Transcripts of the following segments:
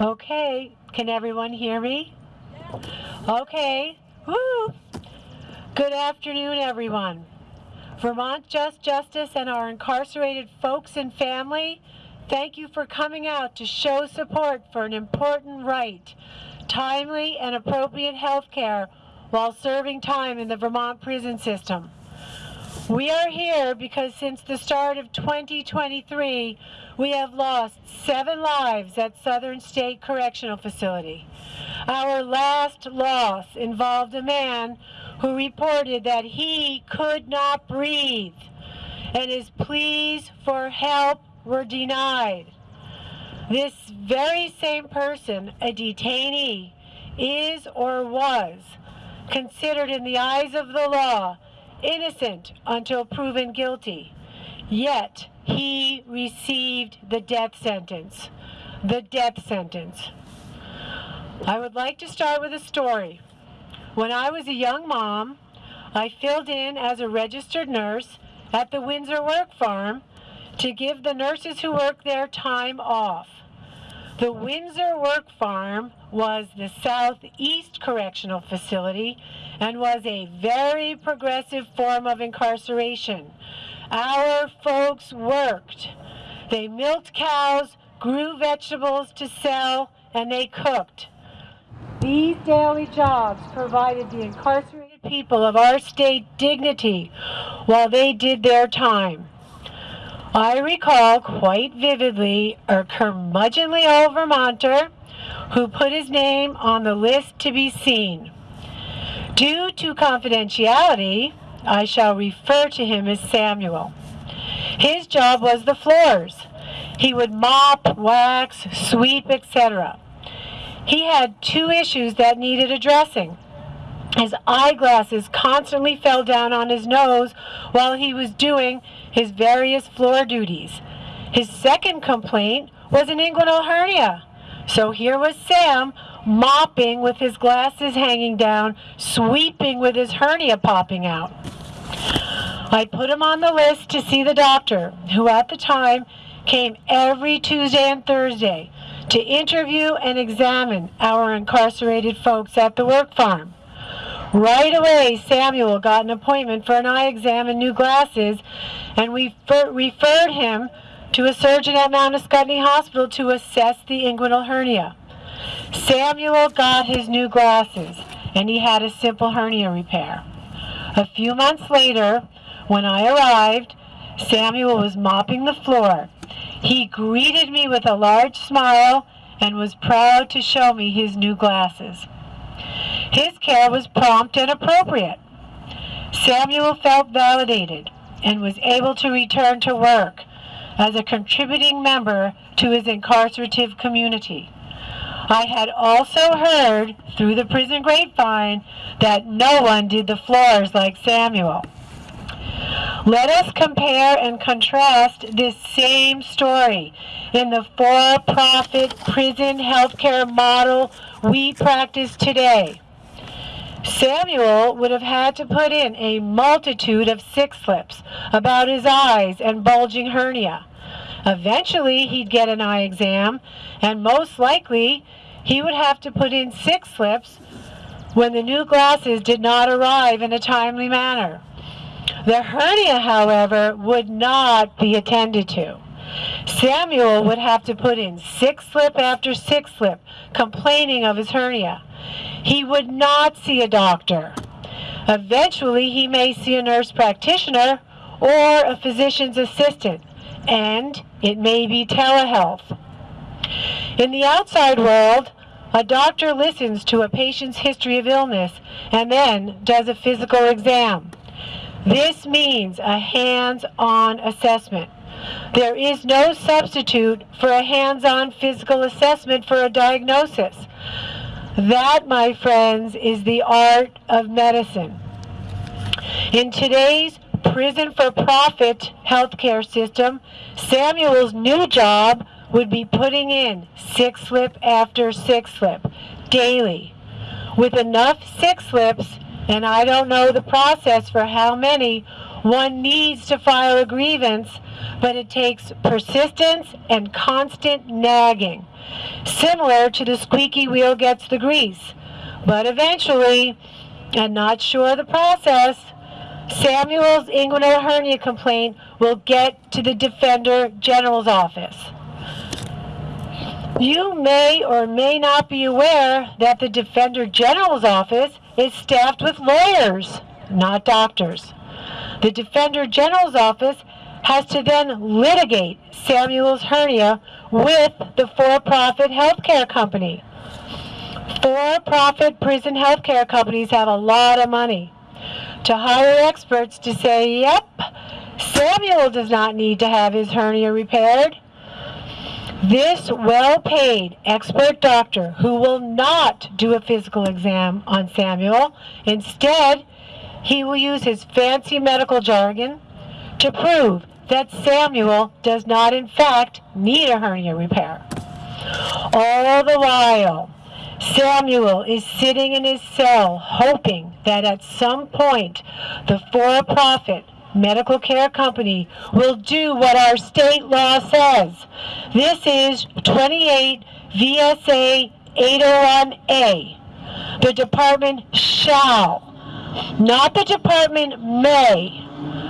Okay, can everyone hear me? Okay, woo! Good afternoon, everyone. Vermont Just Justice and our incarcerated folks and family, thank you for coming out to show support for an important right, timely and appropriate health care while serving time in the Vermont prison system. We are here because since the start of 2023, we have lost seven lives at Southern State Correctional Facility. Our last loss involved a man who reported that he could not breathe and his pleas for help were denied. This very same person, a detainee, is or was considered in the eyes of the law innocent until proven guilty. Yet he received the death sentence. The death sentence. I would like to start with a story. When I was a young mom, I filled in as a registered nurse at the Windsor Work Farm to give the nurses who work there time off. The Windsor Work Farm was the Southeast Correctional Facility and was a very progressive form of incarceration. Our folks worked. They milked cows, grew vegetables to sell, and they cooked. These daily jobs provided the incarcerated people of our state dignity while they did their time. I recall quite vividly a curmudgeonly old Vermonter who put his name on the list to be seen. Due to confidentiality, I shall refer to him as Samuel. His job was the floors. He would mop, wax, sweep, etc. He had two issues that needed addressing. His eyeglasses constantly fell down on his nose while he was doing his various floor duties. His second complaint was an inguinal hernia. So here was Sam mopping with his glasses hanging down, sweeping with his hernia popping out. I put him on the list to see the doctor, who at the time came every Tuesday and Thursday to interview and examine our incarcerated folks at the work farm. Right away, Samuel got an appointment for an eye exam and new glasses, and we referred him to a surgeon at Mount Ascutney Hospital to assess the inguinal hernia. Samuel got his new glasses and he had a simple hernia repair. A few months later, when I arrived, Samuel was mopping the floor. He greeted me with a large smile and was proud to show me his new glasses. His care was prompt and appropriate. Samuel felt validated and was able to return to work as a contributing member to his incarcerative community. I had also heard through the prison grapevine that no one did the floors like Samuel. Let us compare and contrast this same story in the for-profit prison healthcare model we practice today. Samuel would have had to put in a multitude of sick slips about his eyes and bulging hernia. Eventually, he'd get an eye exam, and most likely, he would have to put in sick slips when the new glasses did not arrive in a timely manner. The hernia, however, would not be attended to. Samuel would have to put in sick slip after sick slip, complaining of his hernia. He would not see a doctor. Eventually, he may see a nurse practitioner or a physician's assistant, and it may be telehealth. In the outside world, a doctor listens to a patient's history of illness and then does a physical exam. This means a hands-on assessment. There is no substitute for a hands-on physical assessment for a diagnosis. That, my friends, is the art of medicine. In today's prison for profit healthcare system, Samuel's new job would be putting in sick slip after sick slip daily. With enough sick slips, and I don't know the process for how many, one needs to file a grievance, but it takes persistence and constant nagging, similar to the squeaky wheel gets the grease. But eventually, and not sure the process, Samuel's inguinal hernia complaint will get to the Defender General's office. You may or may not be aware that the Defender General's office is staffed with lawyers, not doctors. The Defender General's office has to then litigate Samuel's hernia with the for-profit healthcare company. For-profit prison healthcare companies have a lot of money to hire experts to say, yep, Samuel does not need to have his hernia repaired. This well-paid expert doctor who will not do a physical exam on Samuel, instead, he will use his fancy medical jargon to prove that Samuel does not in fact need a hernia repair. All the while, Samuel is sitting in his cell hoping that at some point the for-profit medical care company will do what our state law says. This is 28 VSA 801A. The department shall, not the department may,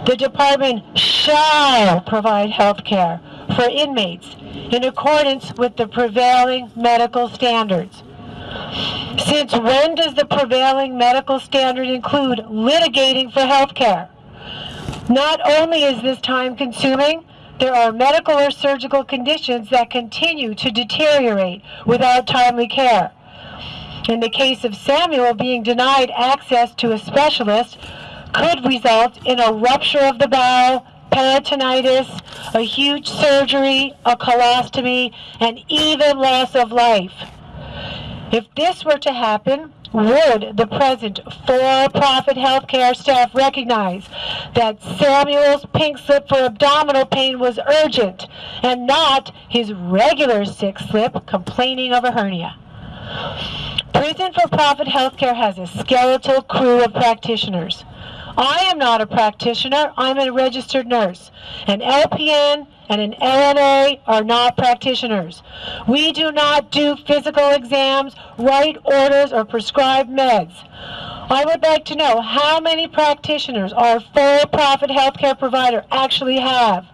the department shall provide health care for inmates in accordance with the prevailing medical standards. Since when does the prevailing medical standard include litigating for health care? Not only is this time consuming, there are medical or surgical conditions that continue to deteriorate without timely care. In the case of Samuel, being denied access to a specialist could result in a rupture of the bowel, peritonitis, a huge surgery, a colostomy, and even loss of life. If this were to happen, would the present for-profit healthcare staff recognize that Samuel's pink slip for abdominal pain was urgent and not his regular sick slip complaining of a hernia? Prison for-profit healthcare has a skeletal crew of practitioners. I am not a practitioner, I'm a registered nurse. An LPN and an LNA are not practitioners. We do not do physical exams, write orders, or prescribe meds. I would like to know how many practitioners our for-profit healthcare provider actually have.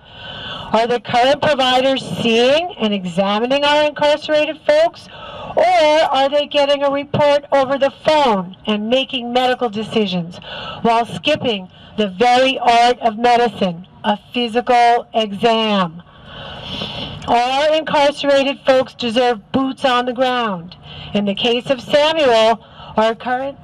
Are the current providers seeing and examining our incarcerated folks? Or are they getting a report over the phone and making medical decisions while skipping the very art of medicine, a physical exam? All incarcerated folks deserve boots on the ground. In the case of Samuel, our current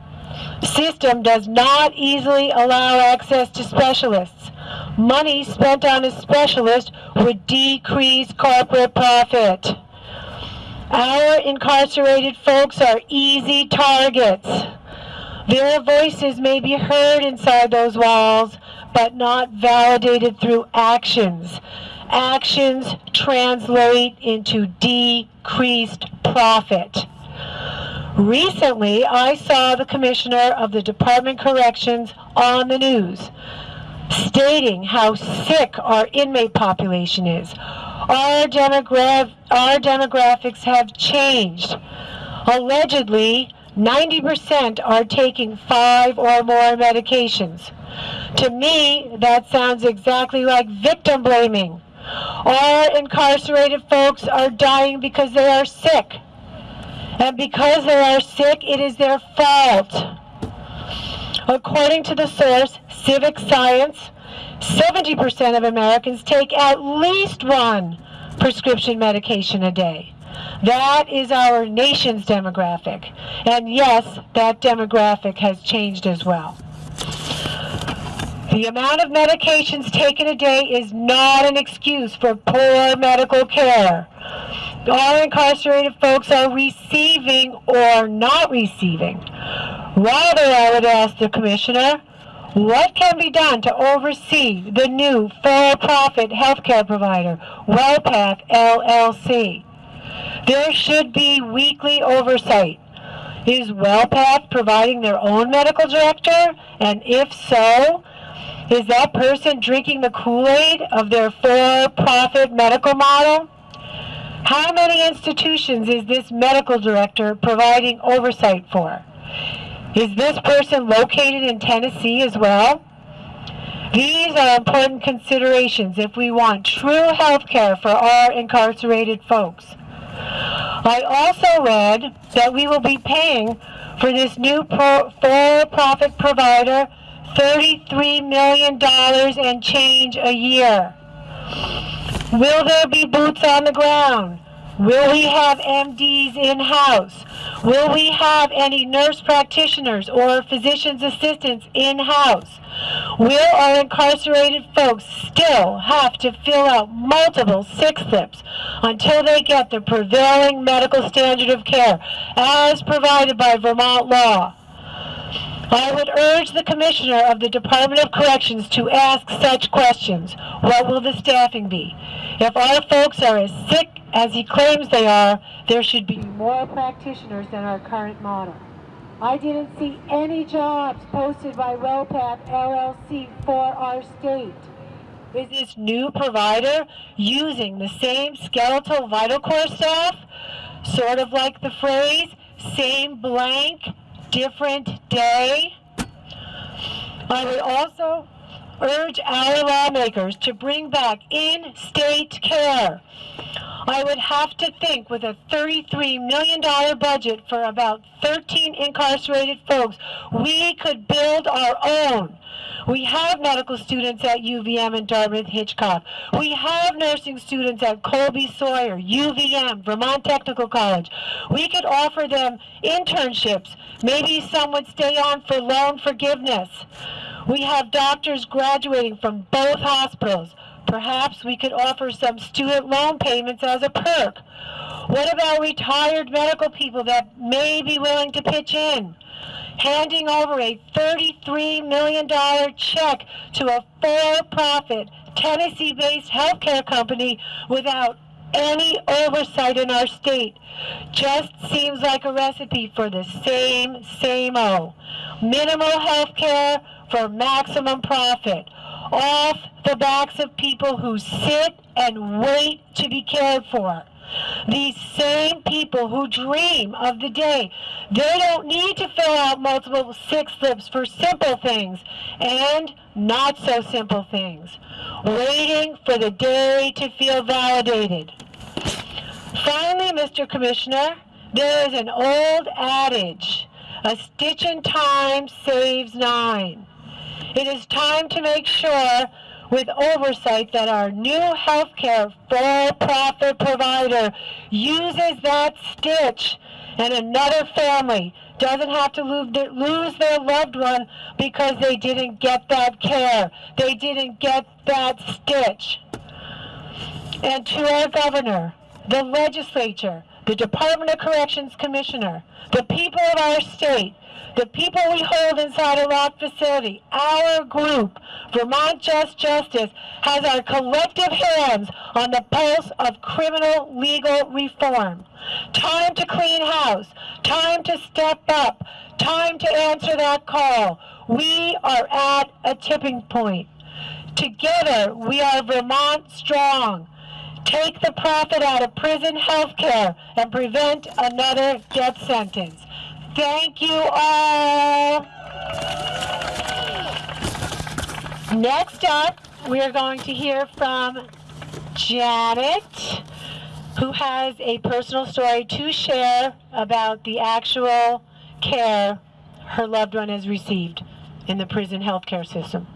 system does not easily allow access to specialists. Money spent on a specialist would decrease corporate profit. Our incarcerated folks are easy targets. Their voices may be heard inside those walls, but not validated through actions. Actions translate into decreased profit. Recently, I saw the commissioner of the Department Corrections on the news stating how sick our inmate population is our, demogra our demographics have changed. Allegedly, 90% are taking five or more medications. To me, that sounds exactly like victim blaming. Our incarcerated folks are dying because they are sick. And because they are sick, it is their fault. According to the source, Civic Science, 70% of Americans take at least one prescription medication a day. That is our nation's demographic. And yes, that demographic has changed as well. The amount of medications taken a day is not an excuse for poor medical care. All incarcerated folks are receiving or not receiving. Rather, I would ask the Commissioner, what can be done to oversee the new for-profit healthcare provider, WellPath LLC? There should be weekly oversight. Is WellPath providing their own medical director? And if so, Is that person drinking the Kool-Aid of their for-profit medical model? How many institutions is this medical director providing oversight for? Is this person located in Tennessee as well? These are important considerations if we want true health care for our incarcerated folks. I also read that we will be paying for this new for-profit provider $33 million and change a year. Will there be boots on the ground? Will we have MDs in-house? Will we have any nurse practitioners or physician's assistants in-house? Will our incarcerated folks still have to fill out multiple sick slips until they get the prevailing medical standard of care as provided by Vermont law? I would urge the Commissioner of the Department of Corrections to ask such questions. What will the staffing be? If our folks are as sick as he claims they are, there should be more practitioners than our current model. I didn't see any jobs posted by WellPath LLC for our state. Is this new provider using the same skeletal vital core staff? Sort of like the phrase, same blank, different day. I would also urge our lawmakers to bring back in-state care. I would have to think with a $33 million budget for about 13 incarcerated folks, we could build our own. We have medical students at UVM and Dartmouth Hitchcock. We have nursing students at Colby Sawyer, UVM, Vermont Technical College. We could offer them internships. Maybe some would stay on for loan forgiveness. We have doctors graduating from both hospitals. Perhaps we could offer some student loan payments as a perk. What about retired medical people that may be willing to pitch in? handing over a $33 million check to a for-profit Tennessee-based healthcare company without any oversight in our state. Just seems like a recipe for the same, same-o. Minimal health care for maximum profit. Off the backs of people who sit and wait to be cared for. These same people who dream of the day, they don't need to fill out multiple sick slips for simple things and not so simple things. Waiting for the day to feel validated. Finally, Mr. Commissioner, there is an old adage, a stitch in time saves nine. It is time to make sure with oversight that our new healthcare for-profit provider uses that stitch and another family doesn't have to lose their loved one because they didn't get that care. They didn't get that stitch. And to our governor, the legislature, the Department of Corrections Commissioner, the people of our state, the people we hold inside a locked facility, our group, Vermont Just Justice, has our collective hands on the pulse of criminal legal reform. Time to clean house, time to step up, time to answer that call. We are at a tipping point. Together, we are Vermont strong. Take the profit out of prison health care and prevent another death sentence. Thank you all. Next up, we are going to hear from Janet, who has a personal story to share about the actual care her loved one has received in the prison healthcare system.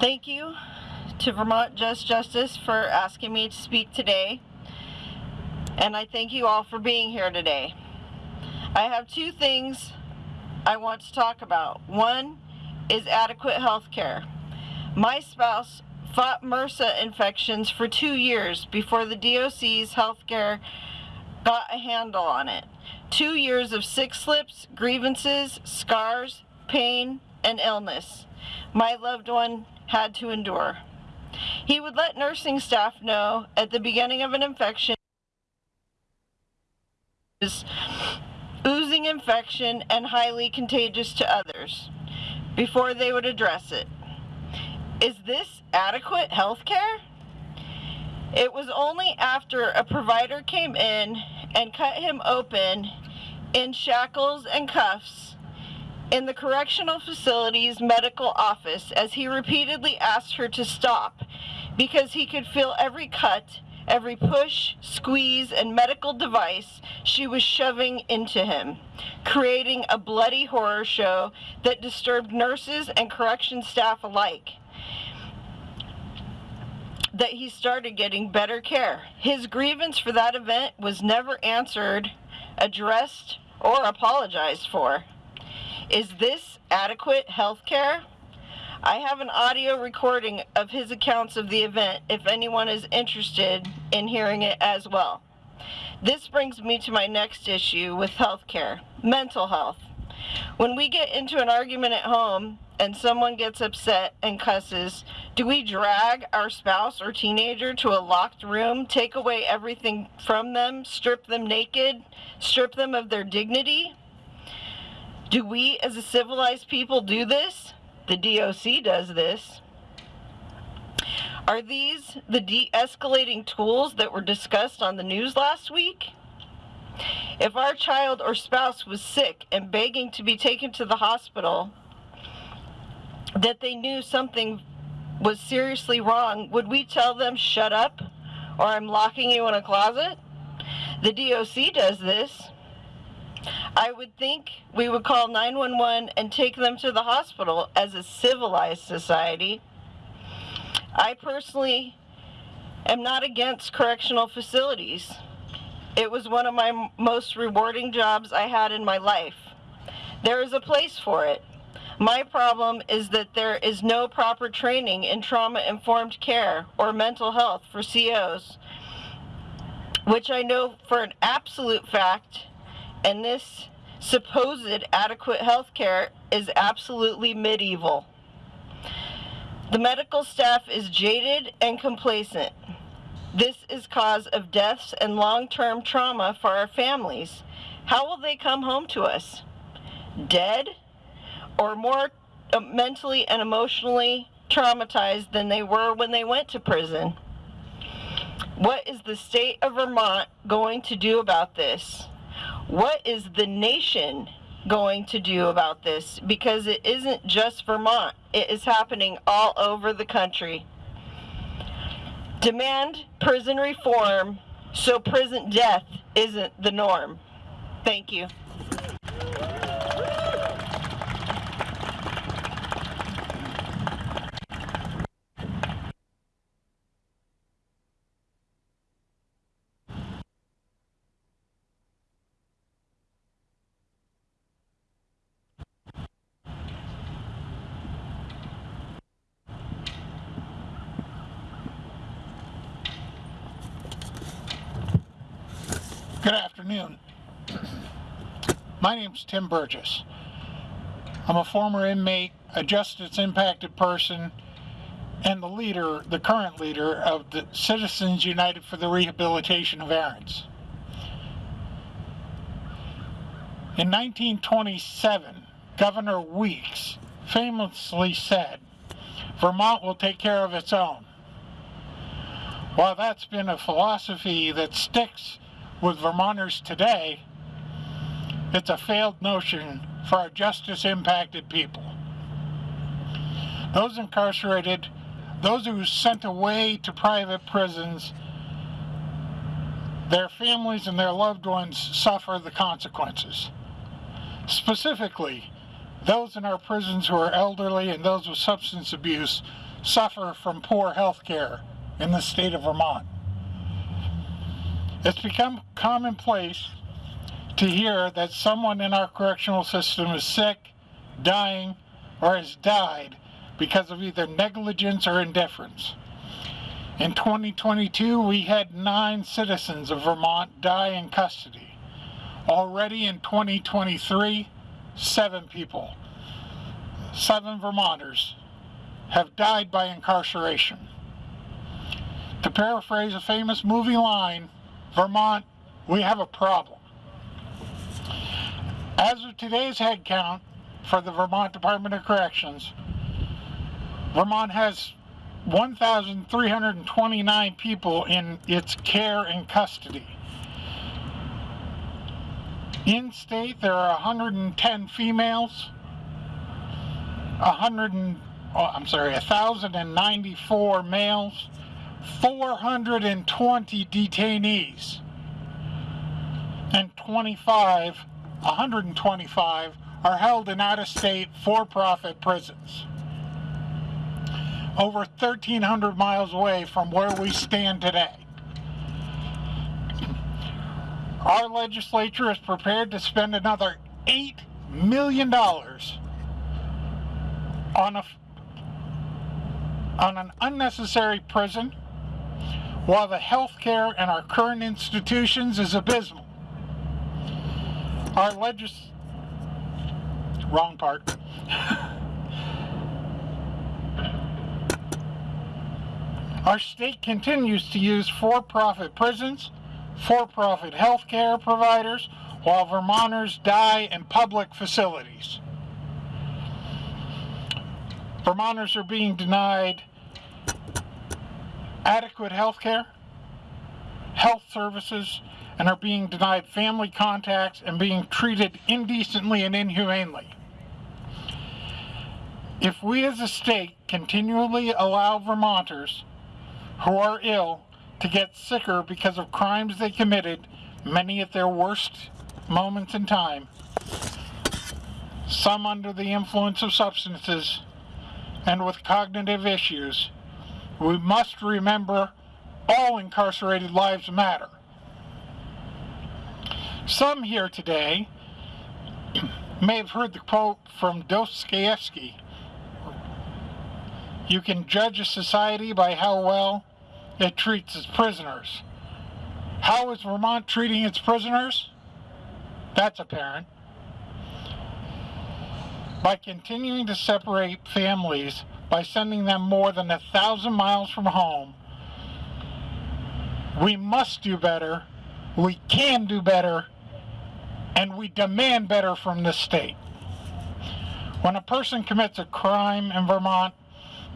Thank you to Vermont Just Justice for asking me to speak today. And I thank you all for being here today. I have two things I want to talk about. One is adequate health care. My spouse fought MRSA infections for two years before the DOC's health care got a handle on it. Two years of sick slips, grievances, scars, pain, and illness my loved one had to endure. He would let nursing staff know at the beginning of an infection oozing infection and highly contagious to others before they would address it. Is this adequate health care? It was only after a provider came in and cut him open in shackles and cuffs in the correctional facility's medical office as he repeatedly asked her to stop because he could feel every cut, every push, squeeze, and medical device she was shoving into him, creating a bloody horror show that disturbed nurses and correction staff alike. That he started getting better care. His grievance for that event was never answered, addressed, or apologized for. Is this adequate health care? I have an audio recording of his accounts of the event if anyone is interested in hearing it as well. This brings me to my next issue with healthcare mental health. When we get into an argument at home and someone gets upset and cusses, do we drag our spouse or teenager to a locked room, take away everything from them, strip them naked, strip them of their dignity? Do we as a civilized people do this? The DOC does this. Are these the de escalating tools that were discussed on the news last week? If our child or spouse was sick and begging to be taken to the hospital, that they knew something was seriously wrong, would we tell them, shut up, or I'm locking you in a closet? The DOC does this. I would think we would call 911 and take them to the hospital as a civilized society. I personally am not against correctional facilities. It was one of my most rewarding jobs I had in my life. There is a place for it. My problem is that there is no proper training in trauma informed care or mental health for COs, which I know for an absolute fact and this supposed adequate health care is absolutely medieval. The medical staff is jaded and complacent. This is cause of deaths and long-term trauma for our families. How will they come home to us? Dead or more uh, mentally and emotionally traumatized than they were when they went to prison? What is the state of Vermont going to do about this? What is the nation going to do about this? Because it isn't just Vermont, it is happening all over the country. Demand prison reform so prison death isn't the norm. Thank you. Good afternoon. My name is Tim Burgess. I'm a former inmate, a justice impacted person, and the leader, the current leader of the Citizens United for the Rehabilitation of Errants. In 1927, Governor Weeks famously said, Vermont will take care of its own. While that's been a philosophy that sticks with Vermonters today, it's a failed notion for our justice impacted people. Those incarcerated, those who sent away to private prisons, their families and their loved ones suffer the consequences. Specifically, those in our prisons who are elderly and those with substance abuse suffer from poor health care in the state of Vermont. It's become commonplace to hear that someone in our correctional system is sick, dying, or has died because of either negligence or indifference. In 2022, we had nine citizens of Vermont die in custody. Already in 2023, seven people, seven Vermonters, have died by incarceration. To paraphrase a famous movie line, Vermont, we have a problem. As of today's head count for the Vermont Department of Corrections, Vermont has 1,329 people in its care and custody. In state, there are 110 females, 100 and, oh, I'm sorry, 1,094 males, 420 detainees, and 25, 125 are held in out-of-state for-profit prisons over 1,300 miles away from where we stand today. Our legislature is prepared to spend another $8 million on, a, on an unnecessary prison while the health care in our current institutions is abysmal. Our legis... Wrong part. Our state continues to use for-profit prisons, for-profit health care providers, while Vermonters die in public facilities. Vermonters are being denied adequate health care, health services, and are being denied family contacts and being treated indecently and inhumanely. If we as a state continually allow Vermonters who are ill to get sicker because of crimes they committed, many at their worst moments in time, some under the influence of substances and with cognitive issues, we must remember all incarcerated lives matter. Some here today may have heard the quote from Dostoevsky. You can judge a society by how well it treats its prisoners. How is Vermont treating its prisoners? That's apparent. By continuing to separate families by sending them more than a thousand miles from home, we must do better, we can do better, and we demand better from the state. When a person commits a crime in Vermont,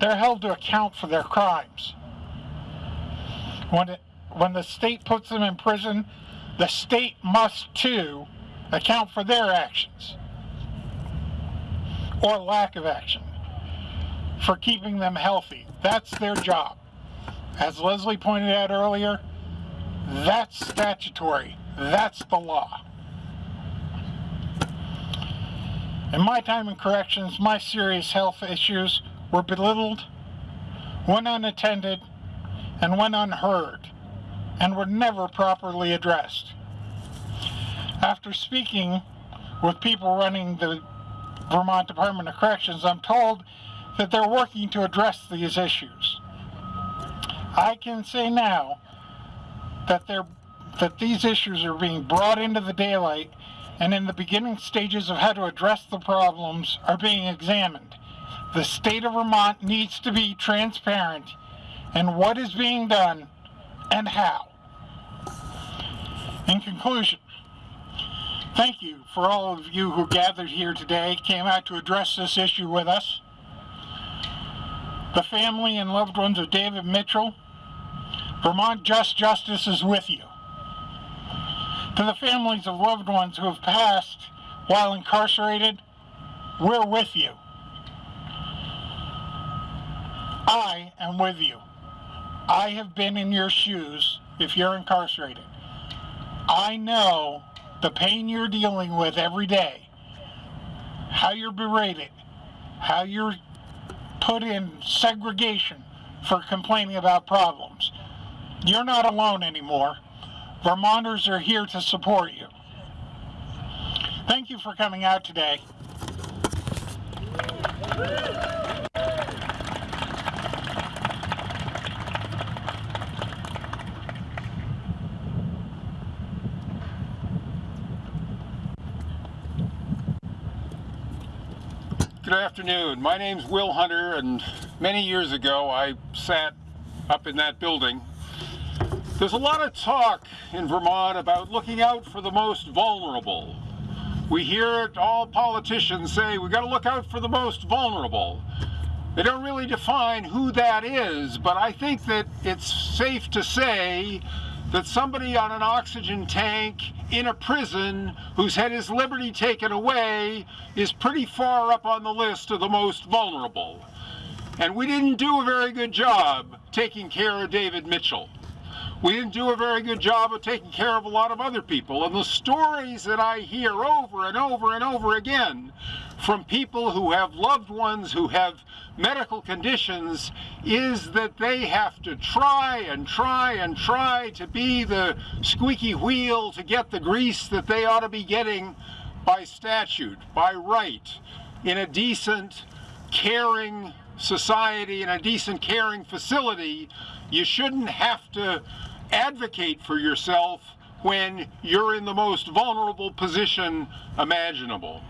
they're held to account for their crimes. When, it, when the state puts them in prison, the state must too account for their actions or lack of action for keeping them healthy. That's their job. As Leslie pointed out earlier, that's statutory. That's the law. In my time in corrections, my serious health issues were belittled, went unattended, and went unheard and were never properly addressed. After speaking with people running the Vermont Department of Corrections, I'm told that they're working to address these issues. I can say now that they're that these issues are being brought into the daylight and in the beginning stages of how to address the problems are being examined. The state of Vermont needs to be transparent and what is being done and how. In conclusion, thank you for all of you who gathered here today, came out to address this issue with us. The family and loved ones of David Mitchell, Vermont Just Justice is with you. To the families of loved ones who have passed while incarcerated, we're with you. I am with you. I have been in your shoes if you're incarcerated. I know the pain you're dealing with every day, how you're berated, how you're put in segregation for complaining about problems. You're not alone anymore. Vermonters are here to support you. Thank you for coming out today. Afternoon. My name's Will Hunter, and many years ago I sat up in that building. There's a lot of talk in Vermont about looking out for the most vulnerable. We hear it, all politicians say we've got to look out for the most vulnerable. They don't really define who that is, but I think that it's safe to say that somebody on an oxygen tank in a prison who's had his liberty taken away is pretty far up on the list of the most vulnerable. And we didn't do a very good job taking care of David Mitchell. We didn't do a very good job of taking care of a lot of other people. And the stories that I hear over and over and over again from people who have loved ones who have medical conditions is that they have to try and try and try to be the squeaky wheel to get the grease that they ought to be getting by statute, by right, in a decent, caring society, in a decent, caring facility. You shouldn't have to advocate for yourself when you're in the most vulnerable position imaginable.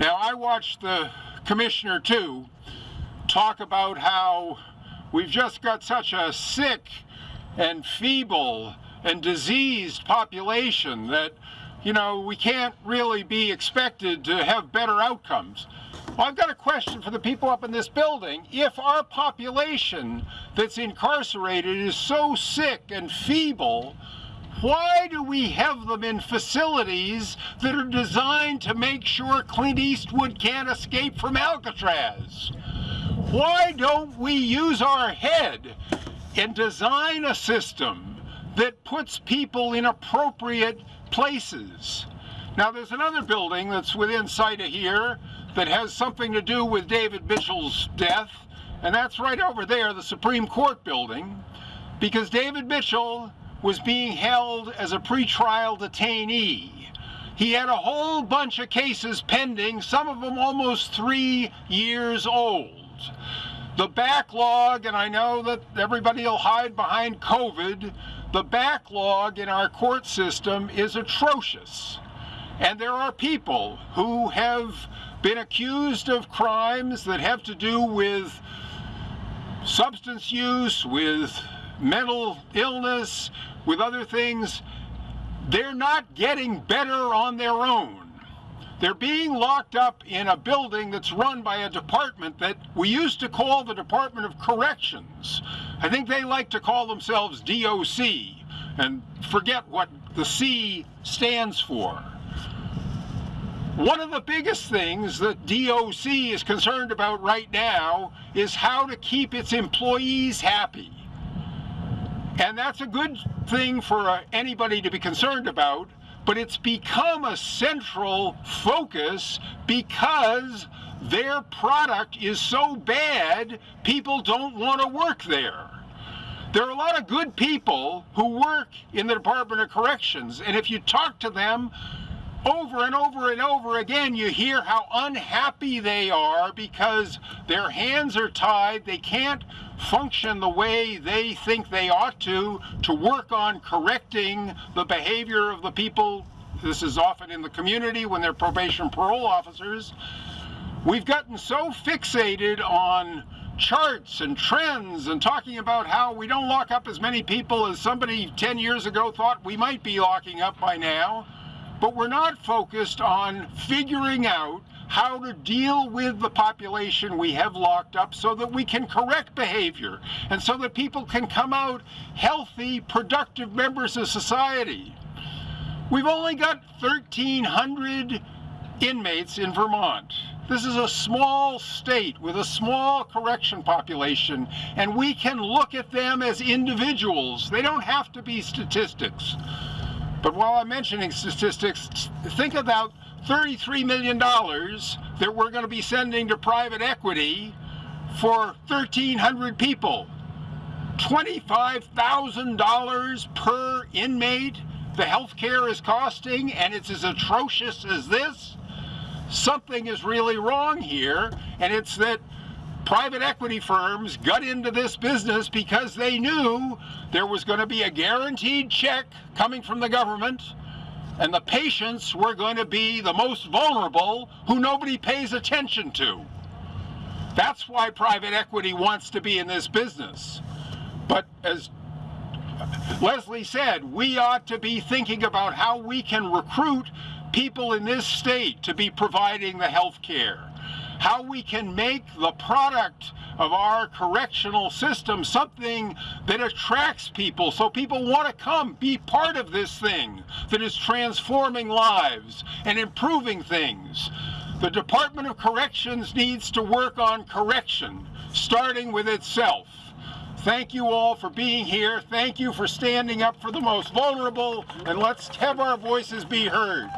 Now, I watched the commissioner too talk about how we've just got such a sick and feeble and diseased population that, you know, we can't really be expected to have better outcomes. Well, I've got a question for the people up in this building. If our population that's incarcerated is so sick and feeble, why do we have them in facilities that are designed to make sure Clint Eastwood can't escape from Alcatraz? Why don't we use our head and design a system that puts people in appropriate places? Now, there's another building that's within sight of here that has something to do with David Mitchell's death, and that's right over there, the Supreme Court building, because David Mitchell was being held as a pretrial detainee. He had a whole bunch of cases pending, some of them almost three years old. The backlog, and I know that everybody will hide behind COVID, the backlog in our court system is atrocious. And there are people who have been accused of crimes that have to do with substance use, with mental illness, with other things. They're not getting better on their own. They're being locked up in a building that's run by a department that we used to call the Department of Corrections. I think they like to call themselves DOC and forget what the C stands for. One of the biggest things that DOC is concerned about right now is how to keep its employees happy. And that's a good thing for uh, anybody to be concerned about, but it's become a central focus because their product is so bad, people don't want to work there. There are a lot of good people who work in the Department of Corrections, and if you talk to them, over and over and over again, you hear how unhappy they are because their hands are tied. They can't function the way they think they ought to, to work on correcting the behavior of the people. This is often in the community when they're probation parole officers. We've gotten so fixated on charts and trends and talking about how we don't lock up as many people as somebody 10 years ago thought we might be locking up by now but we're not focused on figuring out how to deal with the population we have locked up so that we can correct behavior and so that people can come out healthy, productive members of society. We've only got 1,300 inmates in Vermont. This is a small state with a small correction population, and we can look at them as individuals. They don't have to be statistics. But while I'm mentioning statistics, think about $33 million that we're going to be sending to private equity for 1,300 people. $25,000 per inmate the health care is costing, and it's as atrocious as this. Something is really wrong here, and it's that private equity firms got into this business because they knew there was going to be a guaranteed check coming from the government And the patients were going to be the most vulnerable who nobody pays attention to. That's why private equity wants to be in this business. But as Leslie said, we ought to be thinking about how we can recruit people in this state to be providing the health care. How we can make the product of our correctional system something that attracts people so people want to come be part of this thing that is transforming lives and improving things. The Department of Corrections needs to work on correction, starting with itself. Thank you all for being here. Thank you for standing up for the most vulnerable, and let's have our voices be heard.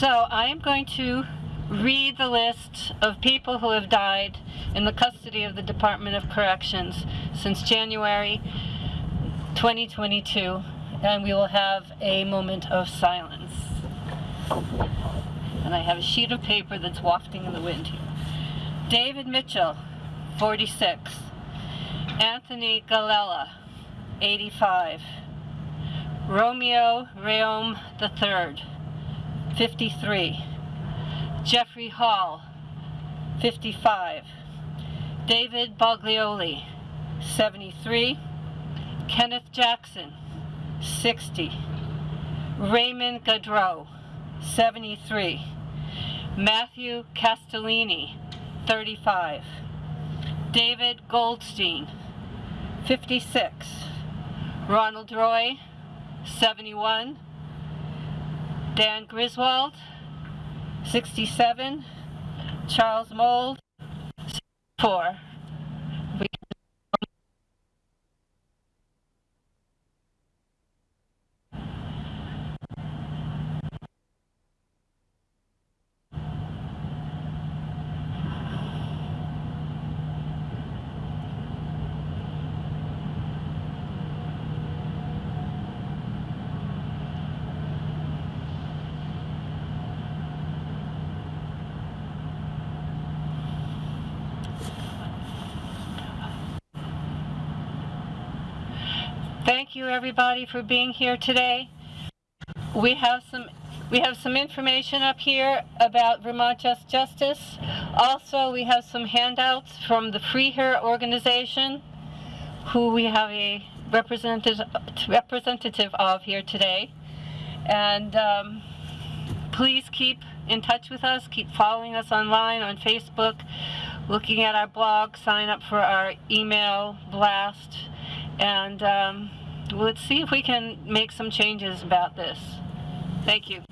So I am going to read the list of people who have died in the custody of the Department of Corrections since January 2022, and we will have a moment of silence. And I have a sheet of paper that's wafting in the wind here. David Mitchell, 46. Anthony Galella, 85. Romeo Reome III, 53. Jeffrey Hall, 55. David Baglioli, 73. Kenneth Jackson, 60. Raymond Gaudreau, 73. Matthew Castellini, 35. David Goldstein, 56. Ronald Roy, 71. Dan Griswold, 67. Charles Mold, 64. We Thank you everybody for being here today. We have some we have some information up here about Vermont Just Justice. Also, we have some handouts from the Free Here organization, who we have a representative representative of here today. And um, please keep in touch with us. Keep following us online on Facebook, looking at our blog, sign up for our email blast, and um, let's see if we can make some changes about this. Thank you.